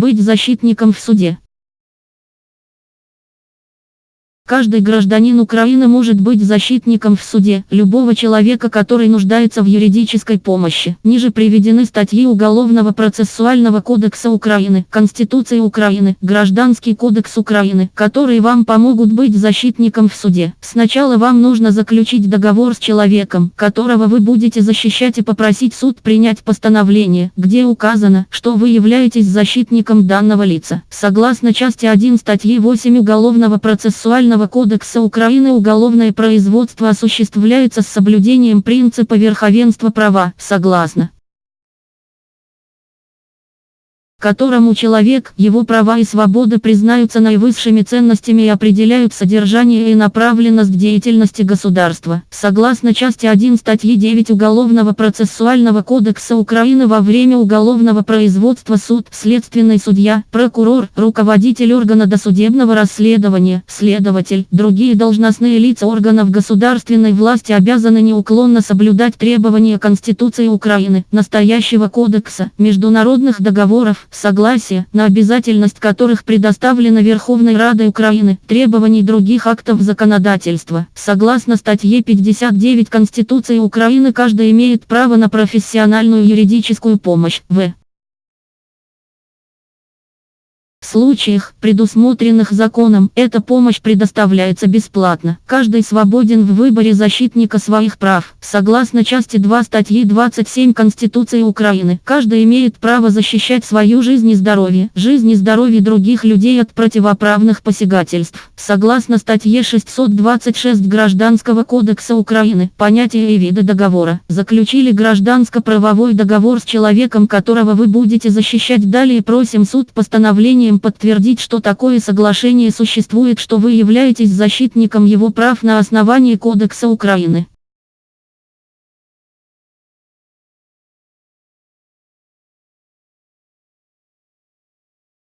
Быть защитником в суде. Каждый гражданин Украины может быть защитником в суде любого человека, который нуждается в юридической помощи. Ниже приведены статьи Уголовного процессуального кодекса Украины, Конституции Украины, Гражданский кодекс Украины, которые вам помогут быть защитником в суде. Сначала вам нужно заключить договор с человеком, которого вы будете защищать и попросить суд принять постановление, где указано, что вы являетесь защитником данного лица. Согласно части 1 статьи 8 Уголовного процессуального Уголовного кодекса Украины уголовное производство осуществляется с соблюдением принципа верховенства права, согласно которому человек, его права и свободы признаются наивысшими ценностями и определяют содержание и направленность деятельности государства. Согласно части 1 статьи 9 Уголовного процессуального кодекса Украины во время уголовного производства суд, следственный судья, прокурор, руководитель органа досудебного расследования, следователь, другие должностные лица органов государственной власти обязаны неуклонно соблюдать требования Конституции Украины, настоящего кодекса, международных договоров, согласие, на обязательность которых предоставлена Верховной Радой Украины, требований других актов законодательства. Согласно статье 59 Конституции Украины каждый имеет право на профессиональную юридическую помощь. В. случаях, предусмотренных законом, эта помощь предоставляется бесплатно. Каждый свободен в выборе защитника своих прав. Согласно части 2 статьи 27 Конституции Украины, каждый имеет право защищать свою жизнь и здоровье, жизнь и здоровье других людей от противоправных посягательств. Согласно статье 626 Гражданского кодекса Украины, понятие и виды договора. Заключили гражданско-правовой договор с человеком, которого вы будете защищать. Далее просим суд постановление желанием подтвердить, что такое соглашение существует, что вы являетесь защитником его прав на основании Кодекса Украины.